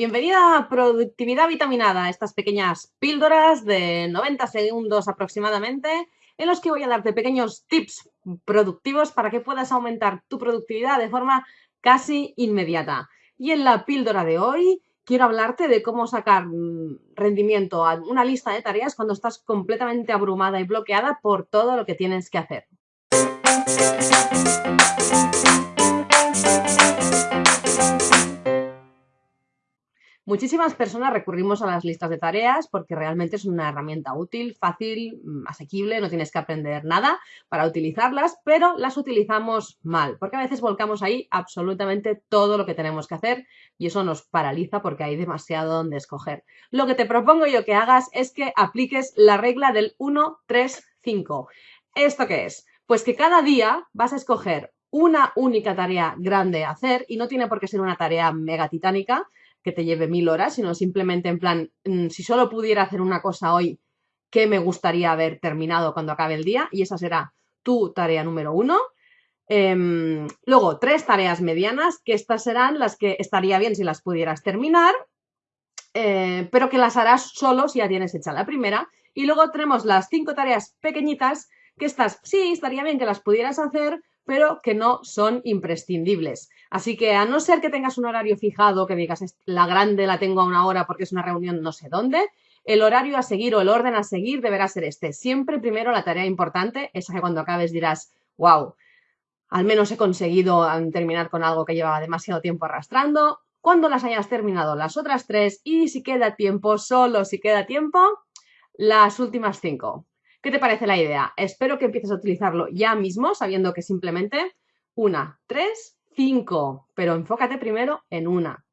Bienvenida a Productividad Vitaminada, estas pequeñas píldoras de 90 segundos aproximadamente, en los que voy a darte pequeños tips productivos para que puedas aumentar tu productividad de forma casi inmediata. Y en la píldora de hoy quiero hablarte de cómo sacar mm, rendimiento a una lista de tareas cuando estás completamente abrumada y bloqueada por todo lo que tienes que hacer. Muchísimas personas recurrimos a las listas de tareas porque realmente es una herramienta útil, fácil, mm, asequible, no tienes que aprender nada para utilizarlas, pero las utilizamos mal, porque a veces volcamos ahí absolutamente todo lo que tenemos que hacer y eso nos paraliza porque hay demasiado donde escoger. Lo que te propongo yo que hagas es que apliques la regla del 1, 3, 5. ¿Esto qué es? Pues que cada día vas a escoger una única tarea grande a hacer y no tiene por qué ser una tarea mega titánica, que te lleve mil horas, sino simplemente en plan, mm, si solo pudiera hacer una cosa hoy, ¿qué me gustaría haber terminado cuando acabe el día? Y esa será tu tarea número uno. Em, luego, tres tareas medianas, que estas serán las que estaría bien si las pudieras terminar, eh, pero que las harás solo si ya tienes hecha la primera. Y luego tenemos las cinco tareas pequeñitas, que estas sí, estaría bien que las pudieras hacer, pero que no son imprescindibles. Así que a no ser que tengas un horario fijado, que digas la grande la tengo a una hora porque es una reunión no sé dónde, el horario a seguir o el orden a seguir deberá ser este. Siempre primero la tarea importante, esa que cuando acabes dirás, wow, al menos he conseguido terminar con algo que llevaba demasiado tiempo arrastrando. Cuando las hayas terminado las otras tres y si queda tiempo, solo si queda tiempo, las últimas cinco. ¿Qué te parece la idea? Espero que empieces a utilizarlo ya mismo, sabiendo que simplemente una, tres, cinco, pero enfócate primero en una.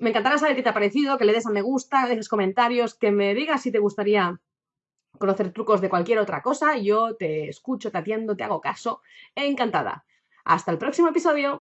Me encantará saber qué te ha parecido, que le des a me gusta, que dejes comentarios, que me digas si te gustaría conocer trucos de cualquier otra cosa. Yo te escucho, te atiendo, te hago caso. Encantada. Hasta el próximo episodio.